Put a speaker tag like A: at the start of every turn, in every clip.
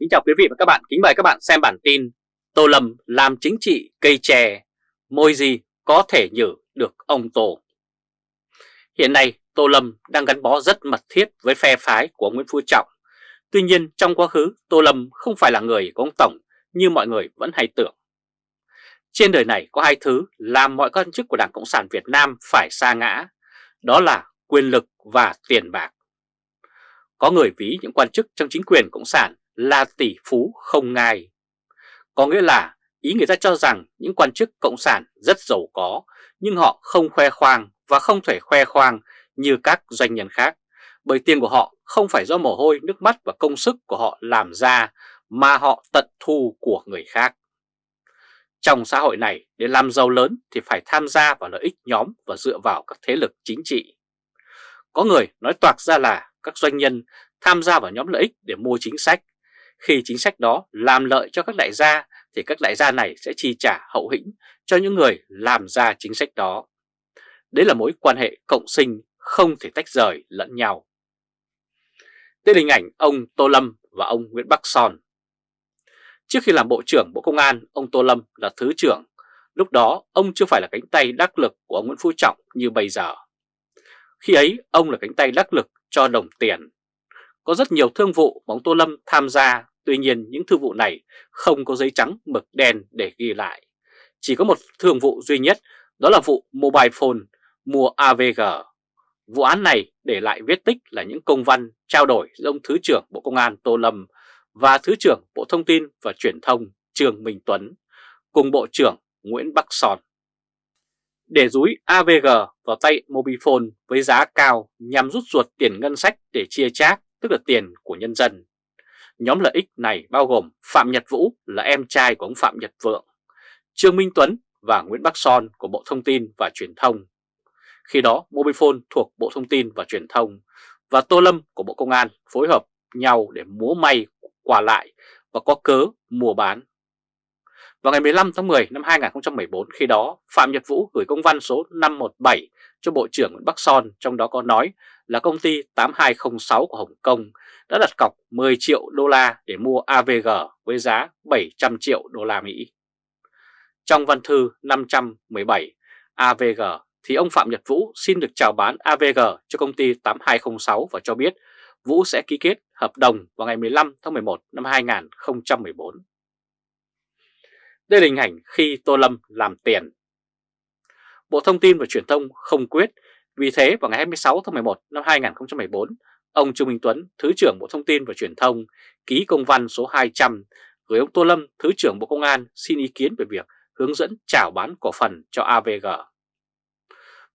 A: Kính chào quý vị và các bạn, kính mời các bạn xem bản tin Tô Lâm làm chính trị cây chè, môi gì có thể nhử được ông Tô. Hiện nay Tô Lâm đang gắn bó rất mật thiết với phe phái của Nguyễn Phú Trọng. Tuy nhiên trong quá khứ Tô Lâm không phải là người của ông Tổng như mọi người vẫn hay tưởng. Trên đời này có hai thứ làm mọi quan chức của Đảng Cộng sản Việt Nam phải xa ngã, đó là quyền lực và tiền bạc. Có người ví những quan chức trong chính quyền Cộng sản là tỷ phú không ngai. Có nghĩa là ý người ta cho rằng những quan chức Cộng sản rất giàu có nhưng họ không khoe khoang và không thể khoe khoang như các doanh nhân khác bởi tiền của họ không phải do mồ hôi, nước mắt và công sức của họ làm ra mà họ tận thu của người khác. Trong xã hội này, để làm giàu lớn thì phải tham gia vào lợi ích nhóm và dựa vào các thế lực chính trị. Có người nói toạc ra là các doanh nhân tham gia vào nhóm lợi ích để mua chính sách. Khi chính sách đó làm lợi cho các đại gia thì các đại gia này sẽ chi trả hậu hĩnh cho những người làm ra chính sách đó. Đấy là mối quan hệ cộng sinh không thể tách rời lẫn nhau. Đây là hình ảnh ông Tô Lâm và ông Nguyễn Bắc Son. Trước khi làm Bộ trưởng Bộ Công an, ông Tô Lâm là Thứ trưởng. Lúc đó ông chưa phải là cánh tay đắc lực của ông Nguyễn Phú Trọng như bây giờ. Khi ấy ông là cánh tay đắc lực cho đồng tiền. Có rất nhiều thương vụ mà ông Tô Lâm tham gia, tuy nhiên những thương vụ này không có giấy trắng mực đen để ghi lại. Chỉ có một thương vụ duy nhất, đó là vụ mobile phone mua AVG. Vụ án này để lại viết tích là những công văn trao đổi giữa ông Thứ trưởng Bộ Công an Tô Lâm và Thứ trưởng Bộ Thông tin và Truyền thông Trương Minh Tuấn cùng Bộ trưởng Nguyễn Bắc Son để rúi AVG vào tay Mobifone với giá cao nhằm rút ruột tiền ngân sách để chia chác, tức là tiền của nhân dân. Nhóm lợi ích này bao gồm Phạm Nhật Vũ là em trai của ông Phạm Nhật Vượng, Trương Minh Tuấn và Nguyễn Bắc Son của Bộ Thông tin và Truyền thông. Khi đó Mobifone thuộc Bộ Thông tin và Truyền thông và Tô Lâm của Bộ Công an phối hợp nhau để múa may quả lại và có cớ mua bán vào ngày 15 tháng 10 năm 2014 khi đó Phạm Nhật Vũ gửi công văn số 517 cho Bộ trưởng Nguyễn Bắc Son trong đó có nói là công ty 8206 của Hồng Kông đã đặt cọc 10 triệu đô la để mua AVG với giá 700 triệu đô la Mỹ. Trong văn thư 517 AVG thì ông Phạm Nhật Vũ xin được chào bán AVG cho công ty 8206 và cho biết Vũ sẽ ký kết hợp đồng vào ngày 15 tháng 11 năm 2014. Đây là hình ảnh khi Tô Lâm làm tiền. Bộ Thông tin và Truyền thông không quyết, vì thế vào ngày 26 tháng 11 năm 2014, ông Trương Minh Tuấn, Thứ trưởng Bộ Thông tin và Truyền thông, ký công văn số 200 gửi ông Tô Lâm, Thứ trưởng Bộ Công an xin ý kiến về việc hướng dẫn chào bán cổ phần cho AVG.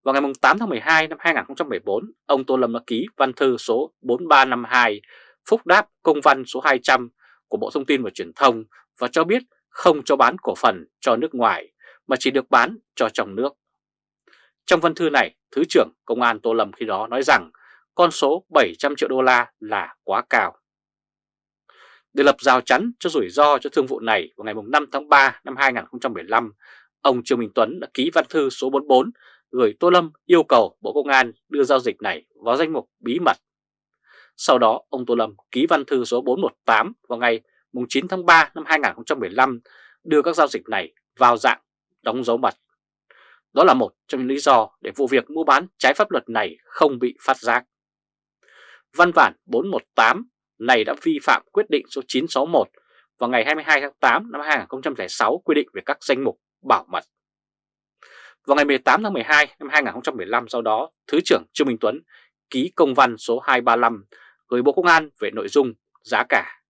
A: Vào ngày 8 tháng 12 năm 2014, ông Tô Lâm đã ký văn thư số 4352 phúc đáp công văn số 200 của Bộ Thông tin và Truyền thông và cho biết không cho bán cổ phần cho nước ngoài mà chỉ được bán cho trong nước. Trong văn thư này, Thứ trưởng Công an Tô Lâm khi đó nói rằng con số 700 triệu đô la là quá cao. Để lập rào chắn cho rủi ro cho thương vụ này vào ngày 5 tháng 3 năm 2015, ông Trương Minh Tuấn đã ký văn thư số 44 gửi Tô Lâm yêu cầu Bộ Công an đưa giao dịch này vào danh mục bí mật. Sau đó, ông Tô Lâm ký văn thư số 418 vào ngày 9 tháng 3 năm 2015 đưa các giao dịch này vào dạng đóng dấu mật. Đó là một trong những lý do để vụ việc mua bán trái pháp luật này không bị phát giác. Văn bản 418 này đã vi phạm quyết định số 961 vào ngày 22 tháng 8 năm 2006 quy định về các danh mục bảo mật. Vào ngày 18 tháng 12 năm 2015 sau đó, Thứ trưởng Trương Minh Tuấn ký công văn số 235 gửi Bộ Công an về nội dung giá cả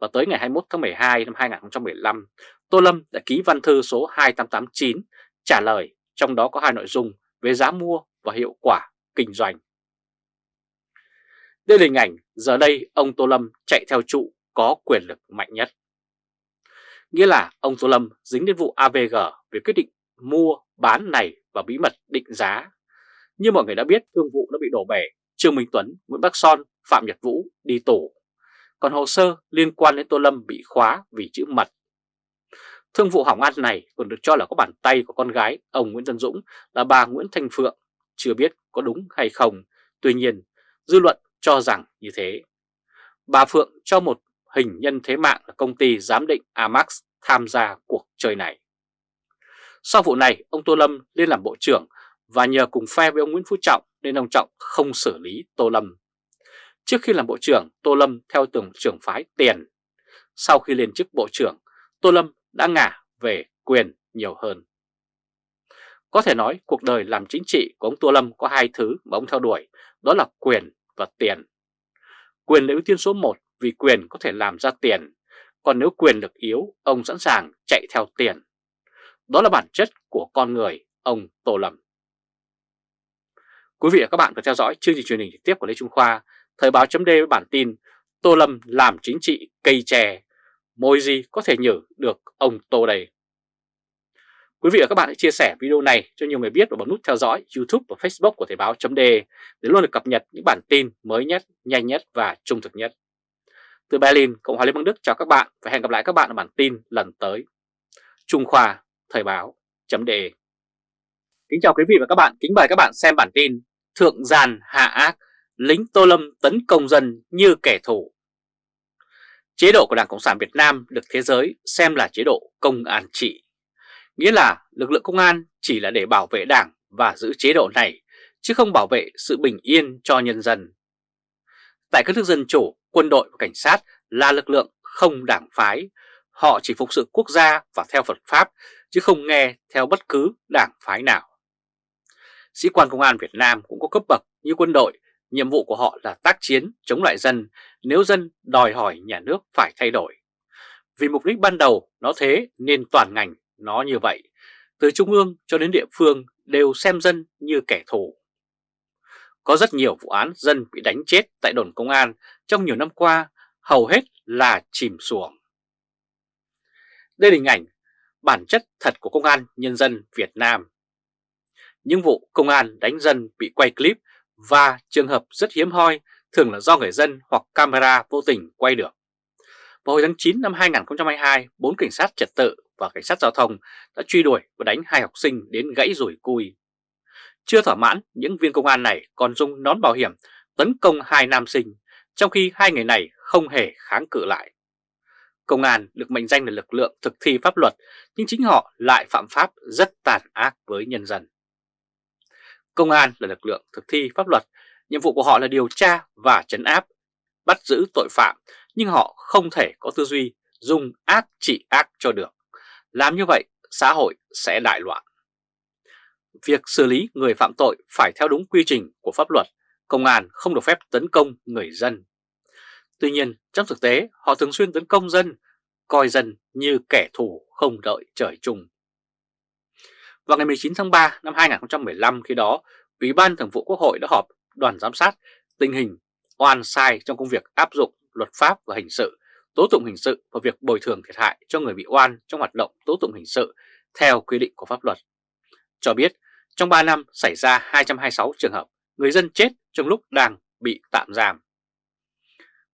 A: và tới ngày 21 tháng 12 năm 2015, Tô Lâm đã ký văn thư số 2889 trả lời, trong đó có hai nội dung về giá mua và hiệu quả kinh doanh. Đây là hình ảnh giờ đây ông Tô Lâm chạy theo trụ có quyền lực mạnh nhất. Nghĩa là ông Tô Lâm dính đến vụ AVG về quyết định mua, bán này và bí mật định giá. Như mọi người đã biết, thương vụ đã bị đổ bể, Trương Minh Tuấn, Nguyễn Bắc Son, Phạm Nhật Vũ đi tù còn hồ sơ liên quan đến Tô Lâm bị khóa vì chữ mật. Thương vụ hỏng ăn này còn được cho là có bàn tay của con gái ông Nguyễn Tân Dũng là bà Nguyễn Thanh Phượng, chưa biết có đúng hay không, tuy nhiên dư luận cho rằng như thế. Bà Phượng cho một hình nhân thế mạng là công ty giám định Amax tham gia cuộc chơi này. Sau vụ này, ông Tô Lâm lên làm bộ trưởng và nhờ cùng phe với ông Nguyễn Phú Trọng nên ông Trọng không xử lý Tô Lâm. Trước khi làm bộ trưởng, Tô Lâm theo tưởng trưởng phái tiền. Sau khi lên chức bộ trưởng, Tô Lâm đã ngả về quyền nhiều hơn. Có thể nói cuộc đời làm chính trị của ông Tô Lâm có hai thứ mà ông theo đuổi, đó là quyền và tiền. Quyền là ưu tiên số 1 vì quyền có thể làm ra tiền, còn nếu quyền được yếu, ông sẵn sàng chạy theo tiền. Đó là bản chất của con người, ông Tô Lâm. Quý vị và các bạn vừa theo dõi chương trình truyền hình trực tiếp của Lê Trung Khoa, Thời báo chấm với bản tin Tô Lâm làm chính trị cây chè, môi gì có thể nhử được ông Tô đây. Quý vị và các bạn hãy chia sẻ video này cho nhiều người biết và bấm nút theo dõi YouTube và Facebook của Thời báo .d để luôn được cập nhật những bản tin mới nhất, nhanh nhất và trung thực nhất. Từ Berlin, Cộng hòa Liên bang Đức chào các bạn và hẹn gặp lại các bạn ở bản tin lần tới. Trung Khoa, Thời báo .d Kính chào quý vị và các bạn, kính mời các bạn xem bản tin Thượng giàn hạ ác, lính Tô Lâm tấn công dân như kẻ thù. Chế độ của Đảng Cộng sản Việt Nam được thế giới xem là chế độ công an trị. Nghĩa là lực lượng công an chỉ là để bảo vệ đảng và giữ chế độ này, chứ không bảo vệ sự bình yên cho nhân dân. Tại các nước dân chủ, quân đội và cảnh sát là lực lượng không đảng phái, họ chỉ phục sự quốc gia và theo Phật Pháp, chứ không nghe theo bất cứ đảng phái nào. Sĩ quan công an Việt Nam cũng có cấp bậc như quân đội, nhiệm vụ của họ là tác chiến chống lại dân nếu dân đòi hỏi nhà nước phải thay đổi. Vì mục đích ban đầu nó thế nên toàn ngành nó như vậy, từ trung ương cho đến địa phương đều xem dân như kẻ thù. Có rất nhiều vụ án dân bị đánh chết tại đồn công an trong nhiều năm qua, hầu hết là chìm xuồng. Đây là hình ảnh bản chất thật của công an nhân dân Việt Nam. Những vụ công an đánh dân bị quay clip và trường hợp rất hiếm hoi thường là do người dân hoặc camera vô tình quay được. Vào hồi tháng 9 năm 2022, bốn cảnh sát trật tự và cảnh sát giao thông đã truy đuổi và đánh hai học sinh đến gãy rủi cui. Chưa thỏa mãn, những viên công an này còn dùng nón bảo hiểm tấn công hai nam sinh, trong khi hai người này không hề kháng cự lại. Công an được mệnh danh là lực lượng thực thi pháp luật, nhưng chính họ lại phạm pháp rất tàn ác với nhân dân. Công an là lực lượng thực thi pháp luật, nhiệm vụ của họ là điều tra và chấn áp, bắt giữ tội phạm, nhưng họ không thể có tư duy dùng ác trị ác cho được. Làm như vậy, xã hội sẽ đại loạn. Việc xử lý người phạm tội phải theo đúng quy trình của pháp luật, công an không được phép tấn công người dân. Tuy nhiên, trong thực tế, họ thường xuyên tấn công dân, coi dân như kẻ thù không đợi trời chung. Vào ngày 19 tháng 3 năm 2015 khi đó, Ủy ban Thường vụ Quốc hội đã họp đoàn giám sát tình hình oan sai trong công việc áp dụng luật pháp và hình sự, tố tụng hình sự và việc bồi thường thiệt hại cho người bị oan trong hoạt động tố tụng hình sự theo quy định của pháp luật. Cho biết trong 3 năm xảy ra 226 trường hợp người dân chết trong lúc đang bị tạm giam.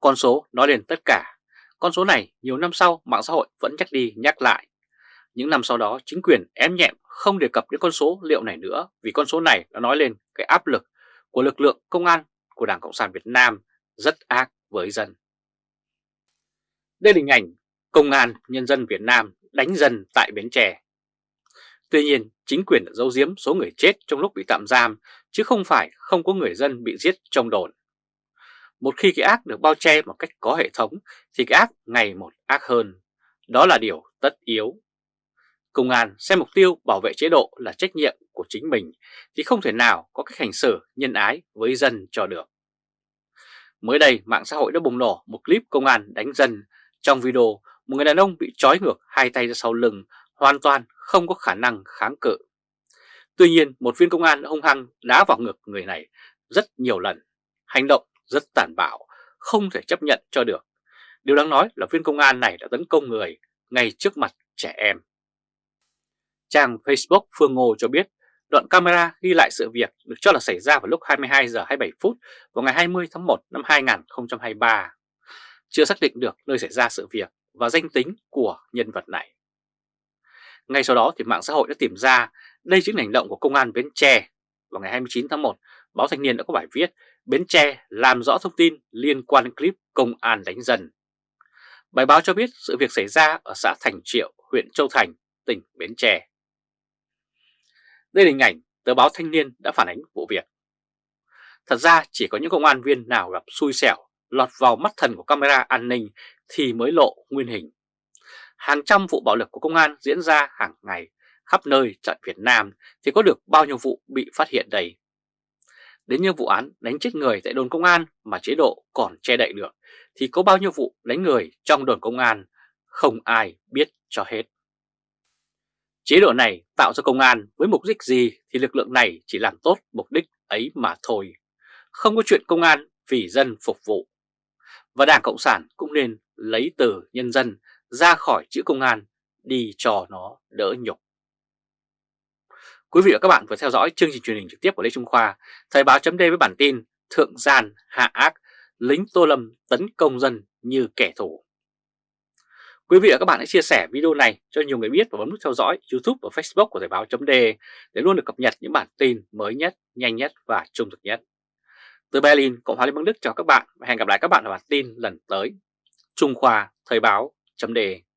A: Con số nói lên tất cả. Con số này nhiều năm sau mạng xã hội vẫn nhắc đi nhắc lại. Những năm sau đó chính quyền ém nhẹm không đề cập đến con số liệu này nữa vì con số này đã nói lên cái áp lực của lực lượng công an của Đảng Cộng sản Việt Nam rất ác với dân. Đây là hình ảnh công an nhân dân Việt Nam đánh dân tại Bến Tre. Tuy nhiên, chính quyền đã giấu giếm số người chết trong lúc bị tạm giam, chứ không phải không có người dân bị giết trong đồn. Một khi cái ác được bao che một cách có hệ thống, thì cái ác ngày một ác hơn. Đó là điều tất yếu. Công an xem mục tiêu bảo vệ chế độ là trách nhiệm của chính mình, thì không thể nào có cách hành xử nhân ái với dân cho được. Mới đây, mạng xã hội đã bùng nổ một clip công an đánh dân. Trong video, một người đàn ông bị trói ngược hai tay ra sau lưng, hoàn toàn không có khả năng kháng cự. Tuy nhiên, một viên công an hung hăng đá vào ngực người này rất nhiều lần. Hành động rất tàn bạo, không thể chấp nhận cho được. Điều đáng nói là viên công an này đã tấn công người ngay trước mặt trẻ em. Trang Facebook Phương Ngô cho biết đoạn camera ghi lại sự việc được cho là xảy ra vào lúc 22 giờ 27 phút vào ngày 20 tháng 1 năm 2023. Chưa xác định được nơi xảy ra sự việc và danh tính của nhân vật này. Ngay sau đó thì mạng xã hội đã tìm ra đây chính là hành động của công an Bến Tre. Vào ngày 29 tháng 1, báo Thanh niên đã có bài viết Bến Tre làm rõ thông tin liên quan đến clip công an đánh dân. Bài báo cho biết sự việc xảy ra ở xã Thành Triệu, huyện Châu Thành, tỉnh Bến Tre. Đây là hình ảnh tờ báo Thanh niên đã phản ánh vụ việc. Thật ra, chỉ có những công an viên nào gặp xui xẻo, lọt vào mắt thần của camera an ninh thì mới lộ nguyên hình. Hàng trăm vụ bạo lực của công an diễn ra hàng ngày khắp nơi tại Việt Nam thì có được bao nhiêu vụ bị phát hiện đây. Đến như vụ án đánh chết người tại đồn công an mà chế độ còn che đậy được thì có bao nhiêu vụ đánh người trong đồn công an không ai biết cho hết. Chế độ này tạo ra công an với mục đích gì thì lực lượng này chỉ làm tốt mục đích ấy mà thôi. Không có chuyện công an vì dân phục vụ. Và Đảng Cộng sản cũng nên lấy từ nhân dân ra khỏi chữ công an đi cho nó đỡ nhục. Quý vị và các bạn vừa theo dõi chương trình truyền hình trực tiếp của Lê Trung Khoa, Thời báo chấm với bản tin Thượng gian hạ ác, lính Tô Lâm tấn công dân như kẻ thù. Quý vị và các bạn hãy chia sẻ video này cho nhiều người biết và bấm nút theo dõi YouTube và Facebook của Thời báo .de để luôn được cập nhật những bản tin mới nhất, nhanh nhất và trung thực nhất. Từ Berlin, Cộng hòa Liên bang Đức chào các bạn và hẹn gặp lại các bạn ở bản tin lần tới. Trung Khoa Thời báo .de.